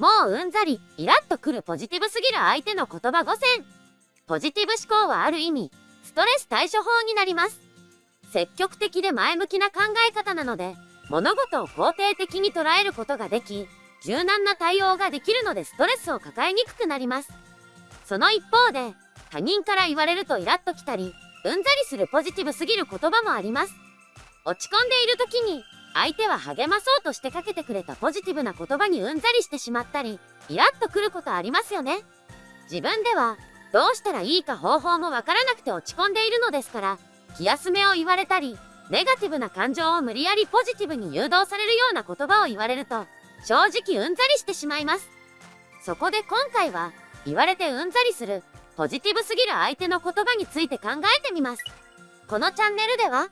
もううんざり、イラッとくるポジティブすぎる相手の言葉5選。ポジティブ思考はある意味、ストレス対処法になります。積極的で前向きな考え方なので、物事を肯定的に捉えることができ、柔軟な対応ができるのでストレスを抱えにくくなります。その一方で、他人から言われるとイラッときたり、うんざりするポジティブすぎる言葉もあります。落ち込んでいる時に、相手は励まそうとしてかけてくれたポジティブな言葉にうんざりしてしまったり、イラッとくることありますよね。自分では、どうしたらいいか方法もわからなくて落ち込んでいるのですから、気休めを言われたり、ネガティブな感情を無理やりポジティブに誘導されるような言葉を言われると、正直うんざりしてしまいます。そこで今回は、言われてうんざりする、ポジティブすぎる相手の言葉について考えてみます。このチャンネルでは、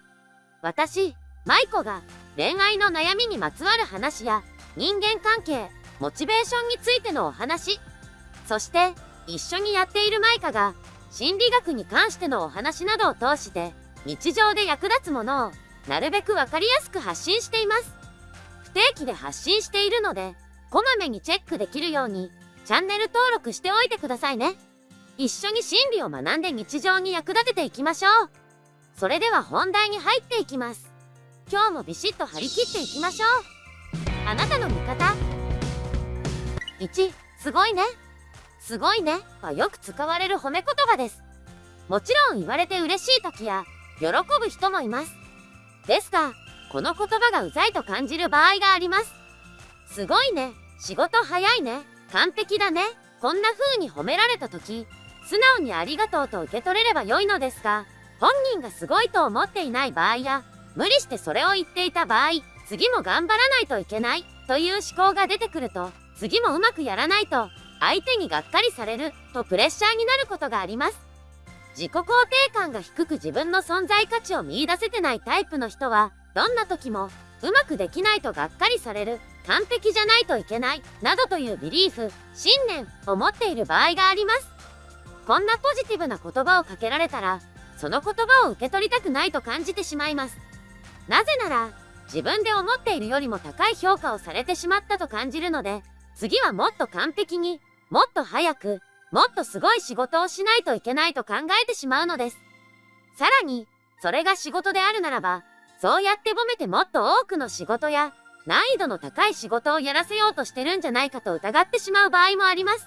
私、舞子が恋愛の悩みにまつわる話や人間関係、モチベーションについてのお話、そして一緒にやっているマイカが心理学に関してのお話などを通して日常で役立つものをなるべくわかりやすく発信しています。不定期で発信しているので、こまめにチェックできるようにチャンネル登録しておいてくださいね。一緒に心理を学んで日常に役立てていきましょう。それでは本題に入っていきます。今日もビシッと張り切っていきましょう。あなたの味方。1すごいね。すごいねはよく使われる褒め言葉です。もちろん言われて嬉しい時や喜ぶ人もいます。ですがこの言葉がうざいと感じる場合があります。すごいね。仕事早いね。完璧だね。こんな風に褒められた時素直にありがとうと受け取れれば良いのですが本人がすごいと思っていない場合や無理してそれを言っていた場合、次も頑張らないといけないという思考が出てくると、次もうまくやらないと、相手にがっかりされるとプレッシャーになることがあります。自己肯定感が低く自分の存在価値を見いだせてないタイプの人は、どんな時もうまくできないとがっかりされる、完璧じゃないといけない、などというビリーフ、信念を持っている場合があります。こんなポジティブな言葉をかけられたら、その言葉を受け取りたくないと感じてしまいます。なぜなら、自分で思っているよりも高い評価をされてしまったと感じるので、次はもっと完璧に、もっと早く、もっとすごい仕事をしないといけないと考えてしまうのです。さらに、それが仕事であるならば、そうやって褒めてもっと多くの仕事や、難易度の高い仕事をやらせようとしてるんじゃないかと疑ってしまう場合もあります。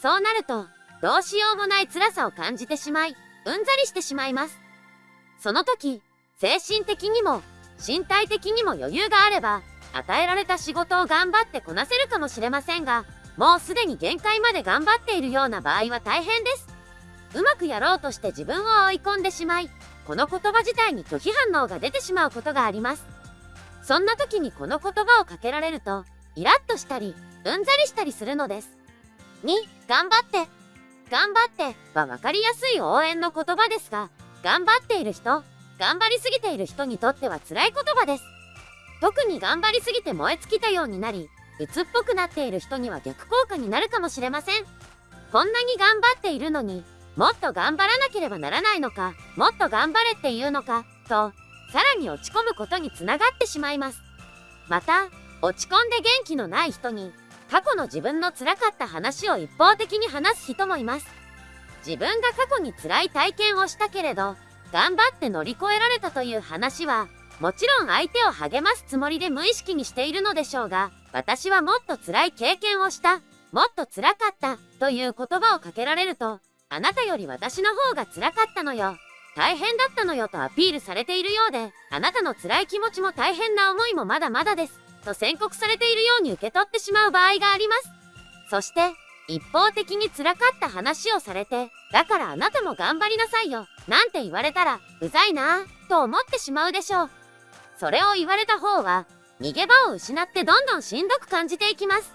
そうなると、どうしようもない辛さを感じてしまい、うんざりしてしまいます。その時、精神的にも身体的にも余裕があれば与えられた仕事を頑張ってこなせるかもしれませんがもうすでに限界まで頑張っているような場合は大変です。うまくやろうとして自分を追い込んでしまいこの言葉自体に拒否反応が出てしまうことがあります。そんな時にこの言葉をかけられるとイラッとしたりうんざりしたりするのです。2頑張って。頑張っては分かりやすい応援の言葉ですが頑張っている人頑張りすぎている人にとっては辛い言葉です。特に頑張りすぎて燃え尽きたようになり、鬱っぽくなっている人には逆効果になるかもしれません。こんなに頑張っているのに、もっと頑張らなければならないのか、もっと頑張れっていうのか、と、さらに落ち込むことにつながってしまいます。また、落ち込んで元気のない人に、過去の自分の辛かった話を一方的に話す人もいます。自分が過去に辛い体験をしたけれど、頑張って乗り越えられたという話は、もちろん相手を励ますつもりで無意識にしているのでしょうが、私はもっと辛い経験をした、もっと辛かったという言葉をかけられると、あなたより私の方が辛かったのよ。大変だったのよとアピールされているようで、あなたの辛い気持ちも大変な思いもまだまだです。と宣告されているように受け取ってしまう場合があります。そして、一方的に辛かった話をされて、だからあなたも頑張りなさいよ、なんて言われたら、うざいなぁ、と思ってしまうでしょう。それを言われた方は、逃げ場を失ってどんどんしんどく感じていきます。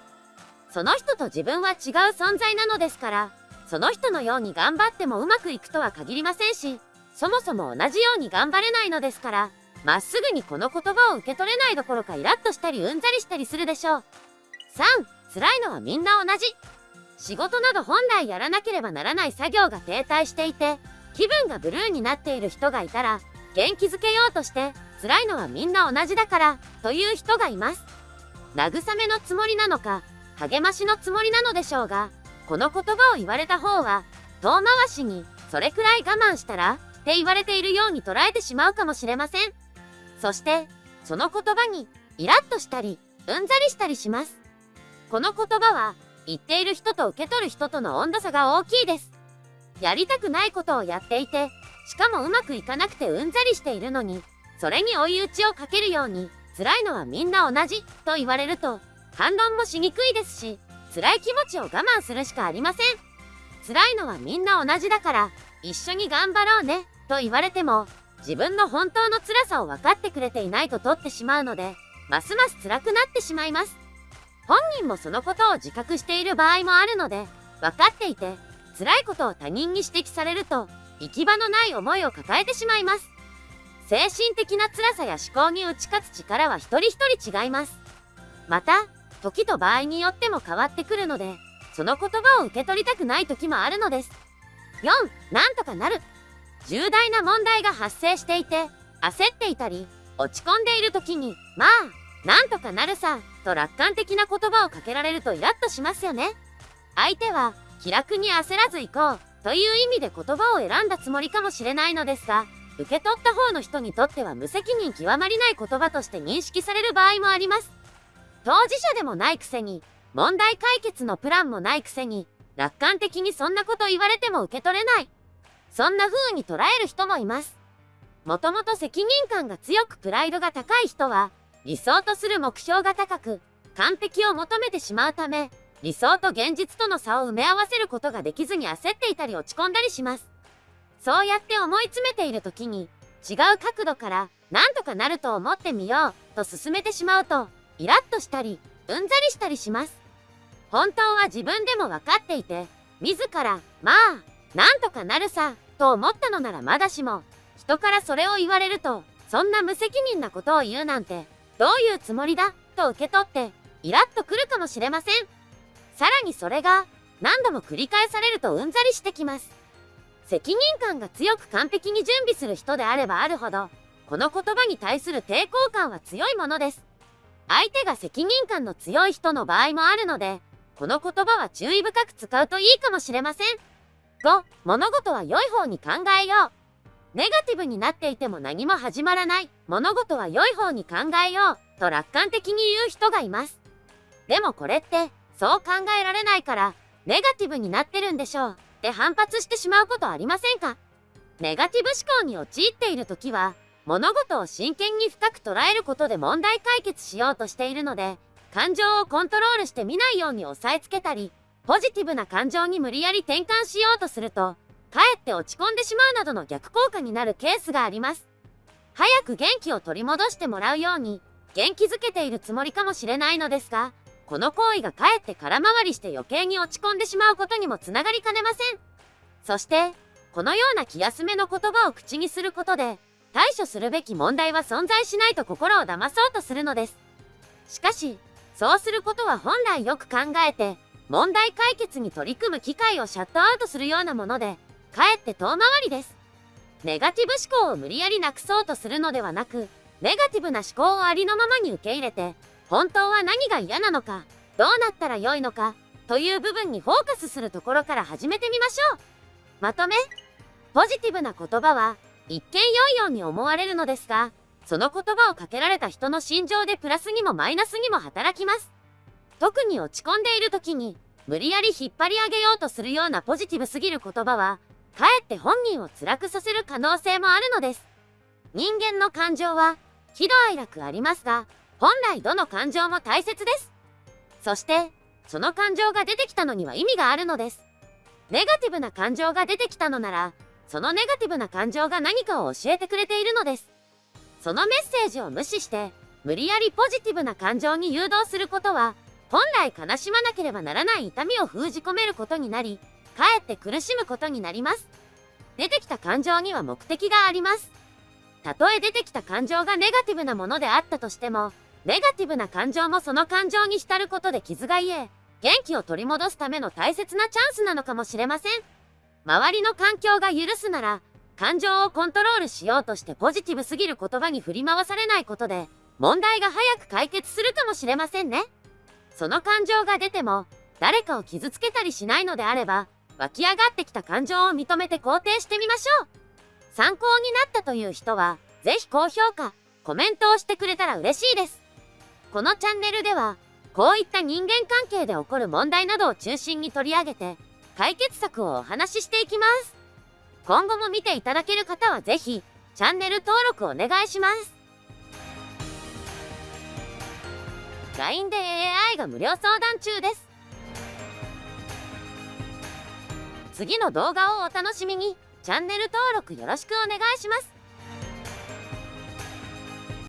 その人と自分は違う存在なのですから、その人のように頑張ってもうまくいくとは限りませんし、そもそも同じように頑張れないのですから、まっすぐにこの言葉を受け取れないどころかイラッとしたりうんざりしたりするでしょう。3、辛いのはみんな同じ。仕事など本来やらなければならない作業が停滞していて、気分がブルーになっている人がいたら、元気づけようとして、辛いのはみんな同じだから、という人がいます。慰めのつもりなのか、励ましのつもりなのでしょうが、この言葉を言われた方は、遠回しに、それくらい我慢したらって言われているように捉えてしまうかもしれません。そして、その言葉に、イラッとしたり、うんざりしたりします。この言葉は、言っている人と受け取る人との温度差が大きいです。やりたくないことをやっていて、しかもうまくいかなくてうんざりしているのに、それに追い打ちをかけるように、辛いのはみんな同じと言われると、反論もしにくいですし、辛い気持ちを我慢するしかありません。辛いのはみんな同じだから、一緒に頑張ろうね、と言われても、自分の本当の辛さを分かってくれていないと取ってしまうので、ますます辛くなってしまいます。本人もそのことを自覚している場合もあるので、分かっていて、辛いことを他人に指摘されると、行き場のない思いを抱えてしまいます。精神的な辛さや思考に打ち勝つ力は一人一人違います。また、時と場合によっても変わってくるので、その言葉を受け取りたくない時もあるのです。4. なんとかなる。重大な問題が発生していて、焦っていたり、落ち込んでいる時に、まあ、なんとかなるさ、と楽観的な言葉をかけられるとイラッとしますよね。相手は、気楽に焦らず行こう、という意味で言葉を選んだつもりかもしれないのですが、受け取った方の人にとっては無責任極まりない言葉として認識される場合もあります。当事者でもないくせに、問題解決のプランもないくせに、楽観的にそんなこと言われても受け取れない。そんな風に捉える人もいます。もともと責任感が強くプライドが高い人は、理想とする目標が高く、完璧を求めてしまうため、理想と現実との差を埋め合わせることができずに焦っていたり落ち込んだりします。そうやって思い詰めている時に、違う角度から何とかなると思ってみようと進めてしまうと、イラッとしたり、うんざりしたりします。本当は自分でも分かっていて、自ら、まあ、なんとかなるさ、と思ったのならまだしも、人からそれを言われると、そんな無責任なことを言うなんて、どういうつもりだ、と受け取って、イラッとくるかもしれません。さらにそれが、何度も繰り返されるとうんざりしてきます。責任感が強く完璧に準備する人であればあるほど、この言葉に対する抵抗感は強いものです。相手が責任感の強い人の場合もあるので、この言葉は注意深く使うといいかもしれません。5、物事は良い方に考えよう。ネガティブになっていても何も始まらない。物事は良い方に考えよう。と楽観的に言う人がいます。でもこれって、そう考えられないから、ネガティブになってるんでしょう。って反発してしまうことありませんか？ネガティブ思考に陥っている時は、物事を真剣に深く捉えることで問題解決しようとしているので、感情をコントロールして見ないように押さえつけたり、ポジティブな感情に無理やり転換しようとすると、かえって落ち込んでしまうなどの逆効果になるケースがあります。早く元気を取り戻してもらうように、元気づけているつもりかもしれないのですが、この行為がかえって空回りして余計に落ち込んでしまうことにもつながりかねません。そして、このような気休めの言葉を口にすることで、対処するべき問題は存在しないと心を騙そうとするのです。しかし、そうすることは本来よく考えて、問題解決に取り組む機会をシャットアウトするようなもので、かえって遠回りです。ネガティブ思考を無理やりなくそうとするのではなく、ネガティブな思考をありのままに受け入れて、本当は何が嫌なのか、どうなったら良いのか、という部分にフォーカスするところから始めてみましょう。まとめポジティブな言葉は、一見良いように思われるのですが、その言葉をかけられた人の心情でプラスにもマイナスにも働きます。特に落ち込んでいる時に、無理やり引っ張り上げようとするようなポジティブすぎる言葉は、かえって本人を辛くさせる可能性もあるのです。人間の感情は、喜怒哀楽ありますが、本来どの感情も大切です。そして、その感情が出てきたのには意味があるのです。ネガティブな感情が出てきたのなら、そのネガティブな感情が何かを教えてくれているのです。そのメッセージを無視して、無理やりポジティブな感情に誘導することは、本来悲しまなければならない痛みを封じ込めることになり、かえって苦しむことになります。出てきた感情には目的があります。たとえ出てきた感情がネガティブなものであったとしても、ネガティブな感情もその感情に浸ることで傷が癒え、元気を取り戻すための大切なチャンスなのかもしれません。周りの環境が許すなら、感情をコントロールしようとしてポジティブすぎる言葉に振り回されないことで、問題が早く解決するかもしれませんね。その感情が出ても、誰かを傷つけたりしないのであれば、湧き上がってきた感情を認めて肯定してみましょう。参考になったという人は、ぜひ高評価、コメントをしてくれたら嬉しいです。このチャンネルでは、こういった人間関係で起こる問題などを中心に取り上げて、解決策をお話ししていきます。今後も見ていただける方はぜひ、チャンネル登録お願いします。LINE で AI が無料相談中です。次の動画をお楽しみに、チャンネル登録よろしくお願いします。